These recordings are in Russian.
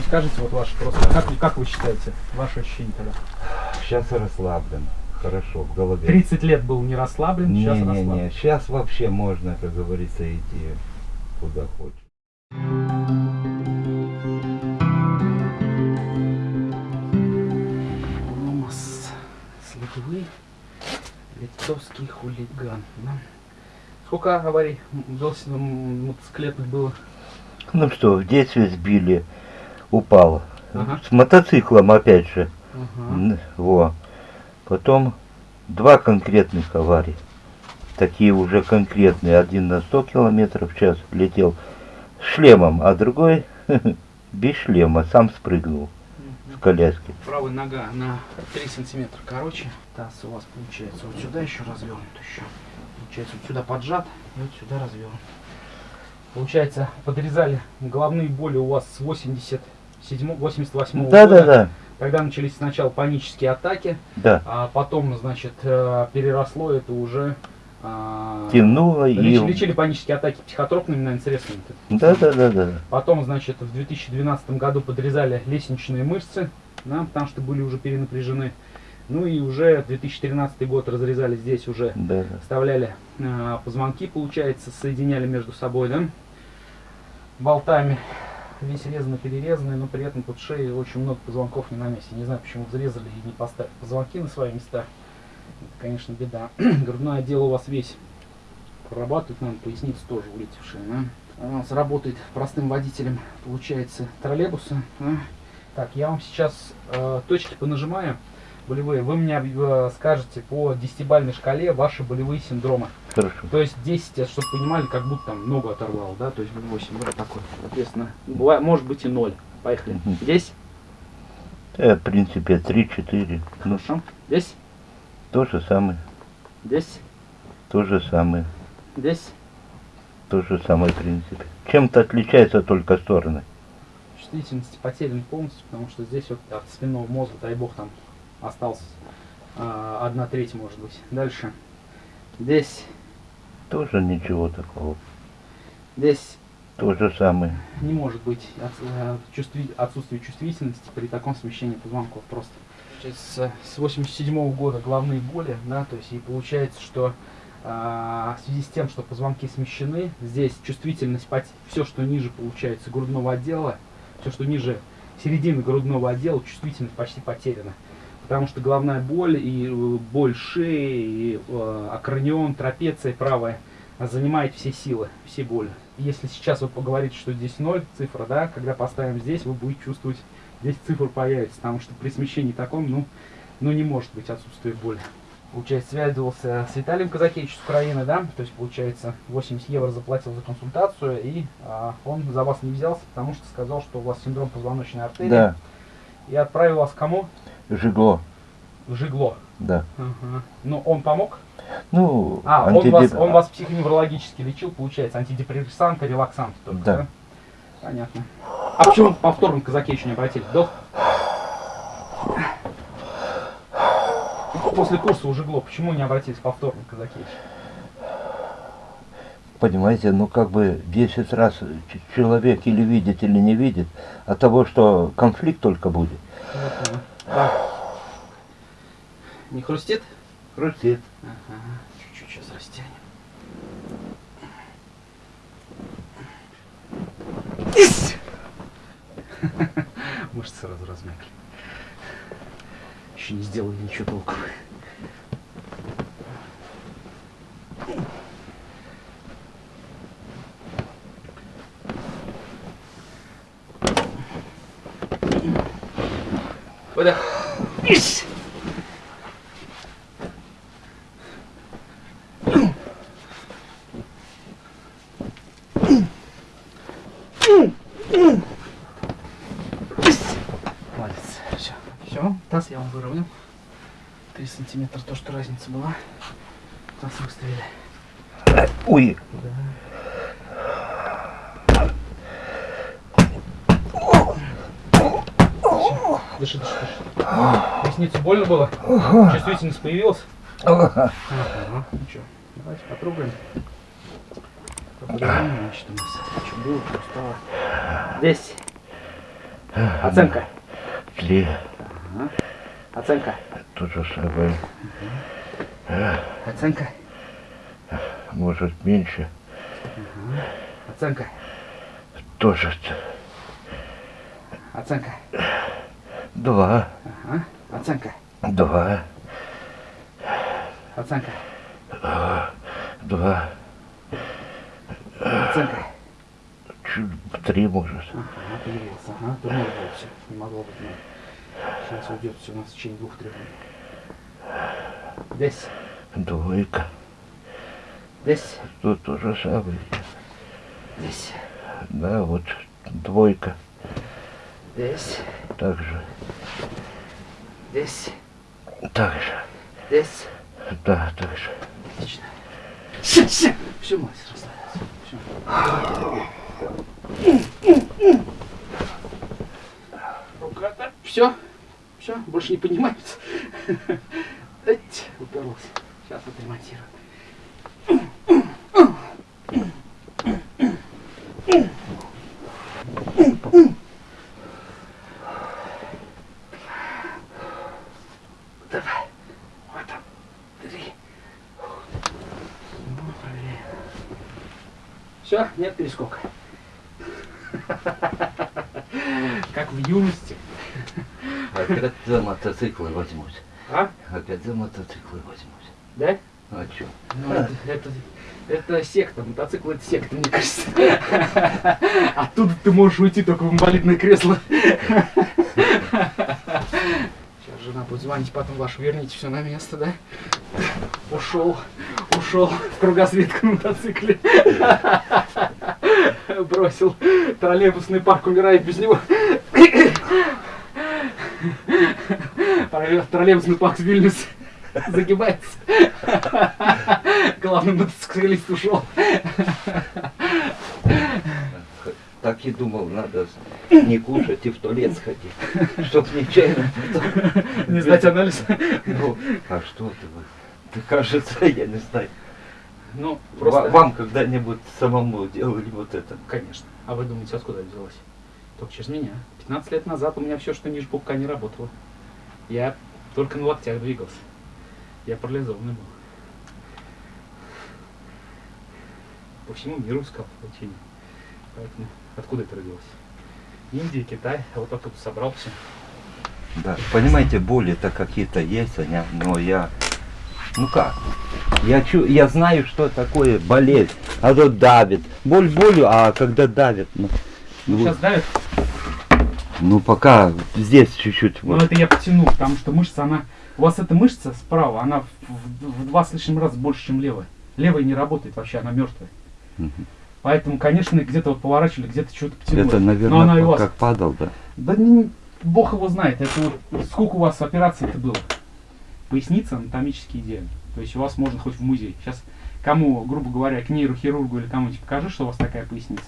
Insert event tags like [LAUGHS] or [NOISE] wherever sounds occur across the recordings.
Ну, скажите, вот ваше просто, как, вы- как вы считаете, ваше ощущение тогда? Сейчас расслаблен. Хорошо, в голове. 30 лет был не расслаблен, сейчас расслаблен. Не-не-не, сейчас вообще можно, как говорится, идти куда хочешь. Томас Следовый, литовский хулиган. Да? Сколько аварий велосипед- м, мотоциклетных было? Ну что, в детстве сбили, упал. Ага. С мотоциклом опять же. Ага. Во. Потом два конкретных аварий. Такие уже конкретные. Один на 100 километров в час летел с шлемом, а другой [LAUGHS] без шлема, сам спрыгнул с коляски. Правая нога на 3 сантиметра короче. Таз у вас получается вот сюда еще развернут еще. Получается вот сюда поджат и вот сюда развернут. Получается, подрезали головные боли у вас с 87 88 года. Да-да-да, Тогда начались сначала панические атаки, да. а потом, значит, э, переросло это уже... а, Тянуло и... леч- Лечили панические атаки психотропными, наверное, средствами. Да-да-да-да. Потом, значит, в 2012 году подрезали лестничные мышцы, да, потому что были уже перенапряжены. Ну и уже 2013 год разрезали здесь уже, Да. вставляли э, позвонки, получается, соединяли между собой, да, болтами. Весь резанный, перерезанный, но при этом под шеей очень много позвонков не на месте. Не знаю, почему взрезали и не поставили позвонки на свои места. Это, конечно, беда. [CLEARS THROAT] Грудной отдел у вас весь прорабатывает, нам поясница тоже улетевшая. Да? А У нас работает простым водителем, получается, троллейбуса. да. Так, я вам сейчас э, точки понажимаю болевые. Вы мне э, скажете по десятибалльной шкале ваши болевые синдромы. Хорошо. То есть 10, это чтобы понимали, как будто там ногу оторвало, да, то есть 8, вот такой, соответственно, бывает, может быть и 0. Поехали. Мгм. Здесь, Э, в принципе, 3-4. Ну, хорошо. Здесь, то же самое. здесь, То же самое. здесь. То же самое, в принципе. Чем-то отличаются только стороны. Чувствительность потеряна полностью, потому что здесь вот от спинного мозга, дай бог, там остался а, одна треть, может быть. Дальше. Здесь, Тоже ничего такого. здесь То же самое. не может быть э, отсутствие чувствительности при таком смещении позвонков просто. Получается, С 87 года головные боли, да, то есть и получается, что а, в связи с тем, что позвонки смещены, здесь чувствительность, все, что ниже получается грудного отдела, все, что ниже середины грудного отдела, чувствительность почти потеряна. Потому что головная боль и э, боль шеи, и э, акронион, трапеция правая занимает все силы, все боли. Если сейчас вы поговорите, что здесь 0 цифра, да, когда поставим здесь, вы будете чувствовать, здесь цифра появится, потому что при смещении таком, ну, ну не может быть отсутствие боли. Получается, связывался с Виталием Казакевичем с Украины, да, то есть, получается, 80 евро заплатил за консультацию, и а, он за вас не взялся, потому что сказал, что у вас синдром позвоночной артерии, Да, и отправил вас кому? Жигло. Жигло. Да. Ага. Ну, он помог? Ну, А, он, антидеп- вас, он вас психоневрологически лечил, получается, антидепрессанты, релаксанты только, да? Да. Понятно. А почему повторно к Казакевичу не обратились? До... После курса уже гло, почему не обратились повторно к Казакевичу? Понимаете, ну как бы 10 раз человек или видит, или не видит, от того, что конфликт только будет. Вот. Не хрустит? Хрустит. Ага. Чуть-чуть сейчас растянем. Ись! [LAUGHS] Мышцы сразу размякли. Еще не сделали ничего толкового. Выдох. Ись! Молодец. Все. Все. Таз я вам выровнял. 3 сантиметра, то, что разница была. Таз выставили. Ой, Дыши, дыши, дыши. Поясницу больно было? Чувствительность появилась? Ага. Ну что, давайте потрогаем. Поговорим, значит, у нас что было, что стало. Здесь. Оценка. Три. Ага. Оценка. То же самое. Оценка. Может меньше. Оценка. Тоже Оценка. два. Ага. Оценка. Два. Оценка. Два. Оценка. Чуть три может. Ага, появился. Ага, все. Не могло быть. Сейчас уйдет все у нас в течение двух-трех минут. Здесь. Двойка. Здесь. Тут то же самое. Здесь. Да, вот двойка. Здесь. Также. Здесь. Также. Здесь. Да, также. Отлично. Все, все. Все, мастер, расслабился. Все. Рука так. Все. Все, больше не поднимается. Уперлась. Сейчас отремонтирую. Давай. Вот там. Три. Все, нет перескока. Как в юности. Опять за мотоциклы возьмусь. А? Опять за мотоциклы возьмусь. Да? А чё? Ну, это, это, это секта, мотоцикл это секта, мне кажется. [LAUGHS] Оттуда ты можешь уйти только в инвалидное кресло. Сейчас жена будет звонить, потом вашу верните все на место, да? Ушел, ушел в кругосветку на мотоцикле. [LAUGHS] Бросил. Троллейбусный парк умирает без него. Троллейбусный парк в Вильнюсе [LAUGHS] загибается. Главный мотоциклист ушел. Так и думал, надо не кушать и в туалет сходить, чтоб нечаянно потом- Не сдать анализ. Ну, а что ты? Ты, кажется, я не знаю. Ну, просто... Вам когда-нибудь самому делали вот это? Конечно. А вы думаете, откуда взялась? Только через меня. 15 лет назад у меня все, что ниже пупка, не работало. Я только на локтях двигался. Я парализованный был. По всему миру искал лечение. Поэтому откуда это родилось? Индия, Китай, а вот оттуда собрал все. Да, понимаете, боли-то какие-то есть, они, но я... Ну как? Я, чу, я знаю, что такое болезнь, а то давит. Боль болью, а когда давит, ну, Ну, ну, сейчас давит, ну, пока здесь чуть-чуть. но вот. это я потяну, потому что мышца, она... У вас эта мышца справа, она в, в- в два с лишним раза больше, чем левая. Левая не работает вообще, она мертвая. Мгм. Поэтому, конечно, где-то вот поворачивали, где-то что-то потянуло. Это, Но наверное, она и по- вас. как падал, да. Да не- бог его знает. Это вот сколько у вас операций это было? Поясница анатомически идеально. То есть у вас можно хоть в музей. Сейчас кому, грубо говоря, к нейрохирургу или кому-нибудь покажи, что у вас такая поясница.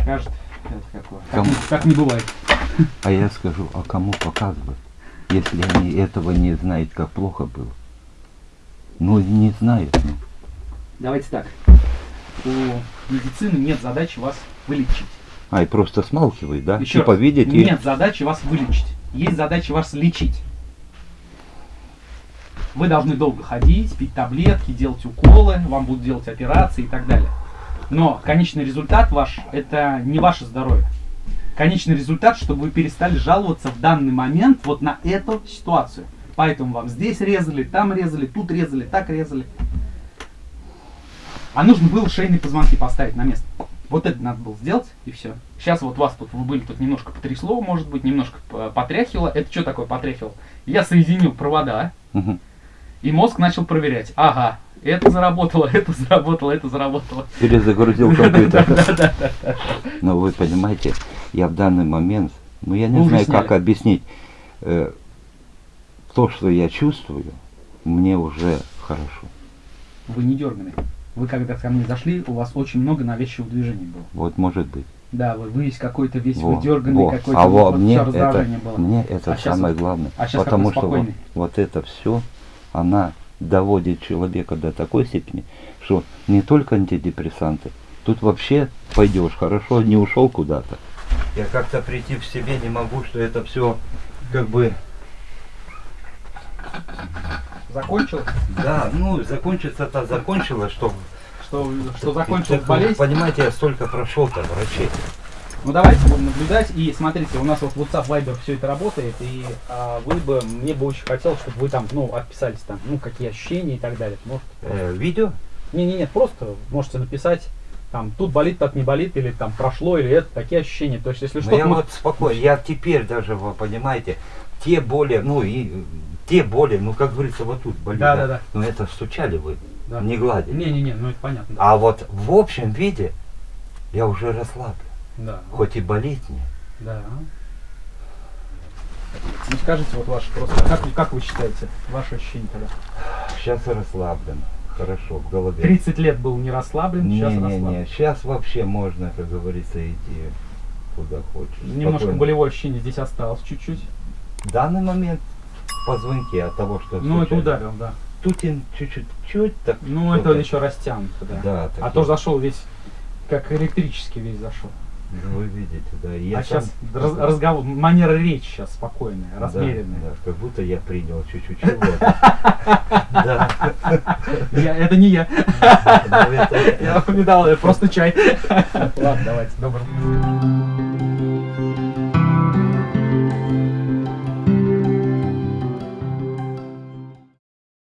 Скажет, это какое. Так, Кому? не- так не бывает. А я скажу, а кому показывать, если они этого не знают, как плохо было? Ну, не знают. Ну. Давайте так. У медицины нет задачи вас вылечить. А, и просто смалкивают, да? Еще типа раз, видеть и... нет задачи вас вылечить. Есть задача вас лечить. Вы должны долго ходить, пить таблетки, делать уколы, вам будут делать операции и так далее. Но конечный результат ваш – это не ваше здоровье. Конечный результат, чтобы вы перестали жаловаться в данный момент вот на эту ситуацию. Поэтому вам здесь резали, там резали, тут резали, так резали. А нужно было шейные позвонки поставить на место. Вот это надо было сделать, и все. Сейчас вот вас тут, вы были тут немножко потрясло, может быть, немножко п- потряхивало. Это что такое потряхивало? Я соединил провода, Мгм. и мозг начал проверять. Ага, это заработало, [LAUGHS] это заработало, это заработало. Перезагрузил компьютер. Но вы понимаете, я в данный момент, ну я не знаю, как объяснить. Э, То, что я чувствую, мне уже хорошо. Вы не дерганый. Вы когда ко мне зашли, у вас очень много навязчивого движения было. Вот может быть. Да, вы, весь какой-то весь Во, выдерганный, во. какой-то а во, вот мне это, было. мне это А самое вот- главное. а потому что вот, вот это все, она доводит человека до такой степени, что не только антидепрессанты, тут вообще пойдешь хорошо, не ушел куда-то. Я как-то прийти в себе не могу, что это все как бы, Закончил? да, ну, закончится-то закончилось, что... Что, что закончил Так, болеть? Понимаете, я столько прошел-то врачей. Ну давайте будем наблюдать. И смотрите, у нас вот WhatsApp, Viber все это работает. И а, вы бы, мне бы очень хотелось, чтобы вы там, ну, отписались там, ну, какие ощущения и так далее. Может, Э, видео? не, не, нет, просто можете написать, там, тут болит, так не болит, или там прошло, или это, такие ощущения. То есть, если Ну, что, я мы- вот спокойно, я теперь даже, вы понимаете, те боли, ну и те боли, ну как говорится, вот тут болит. Да, да, да. Ну это стучали вы, Да. не гладили. Не-не-не, ну это понятно. Да. А вот в общем виде я уже расслаблен. Да. Хоть и болит мне. Да. Ну скажите вот ваше просто, как, вы- как вы считаете, ваши ощущения тогда? Сейчас расслаблен. Хорошо, в голове. 30 лет был не расслаблен, сейчас расслаблен. Не-не-не, сейчас вообще можно, как говорится, идти куда хочешь. Немножко Спокойно. болевое ощущение здесь осталось чуть-чуть. В данный момент позвонки от того, что Ну, это ударил, да. Тутин чуть-чуть, чуть так. Ну, это еще растянуто, да. Да, а то зашел весь, как электрически весь зашел. Ну, вы видите, да. Я а сам- сейчас разговор, манера речи сейчас спокойная, Да, размеренная. да, как будто я принял чуть-чуть чего-то. [LAUGHS] Да. Это не я. Я вам не дал, просто чай. Ладно, давайте, доброго.